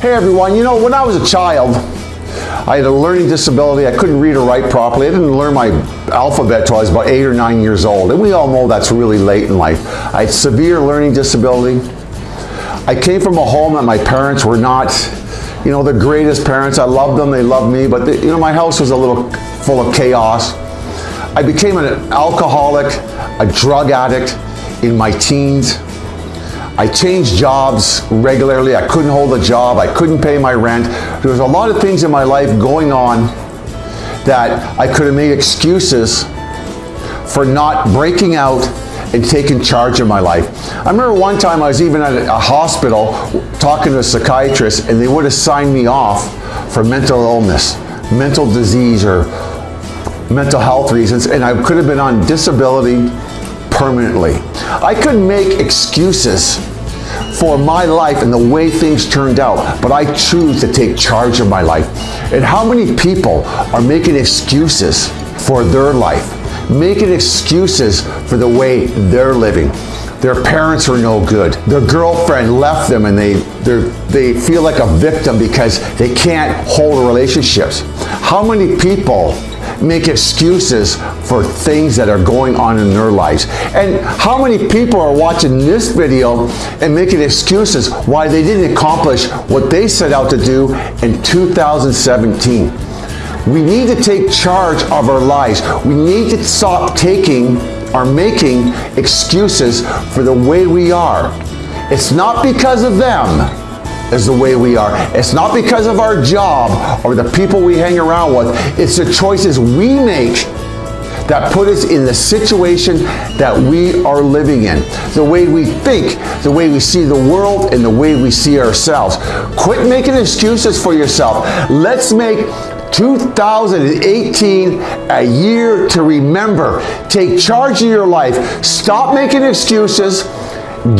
Hey everyone, you know, when I was a child, I had a learning disability. I couldn't read or write properly. I didn't learn my alphabet until I was about eight or nine years old. And we all know that's really late in life. I had severe learning disability. I came from a home that my parents were not, you know, the greatest parents. I loved them, they loved me, but, you know, my house was a little full of chaos. I became an alcoholic, a drug addict in my teens. I changed jobs regularly. I couldn't hold a job. I couldn't pay my rent. There was a lot of things in my life going on that I could have made excuses for not breaking out and taking charge of my life. I remember one time I was even at a hospital talking to a psychiatrist and they would have signed me off for mental illness, mental disease or mental health reasons and I could have been on disability permanently. I could make excuses for my life and the way things turned out, but I choose to take charge of my life. And how many people are making excuses for their life, making excuses for the way they're living? Their parents are no good. Their girlfriend left them and they, they feel like a victim because they can't hold relationships. How many people make excuses for things that are going on in their lives. And how many people are watching this video and making excuses why they didn't accomplish what they set out to do in 2017? We need to take charge of our lives. We need to stop taking or making excuses for the way we are. It's not because of them is the way we are. It's not because of our job or the people we hang around with. It's the choices we make that put us in the situation that we are living in. The way we think, the way we see the world, and the way we see ourselves. Quit making excuses for yourself. Let's make 2018 a year to remember. Take charge of your life. Stop making excuses.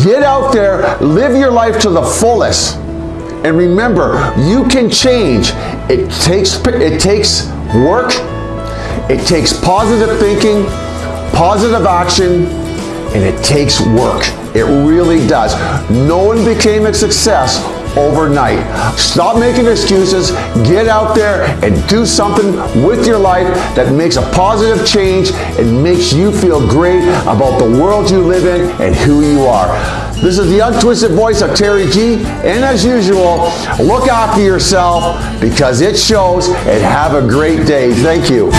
Get out there, live your life to the fullest. And remember, you can change. It takes, it takes work, it takes positive thinking, positive action, and it takes work. It really does. No one became a success overnight. Stop making excuses, get out there and do something with your life that makes a positive change and makes you feel great about the world you live in and who you are. This is the untwisted voice of Terry G. And as usual, look after yourself because it shows and have a great day. Thank you.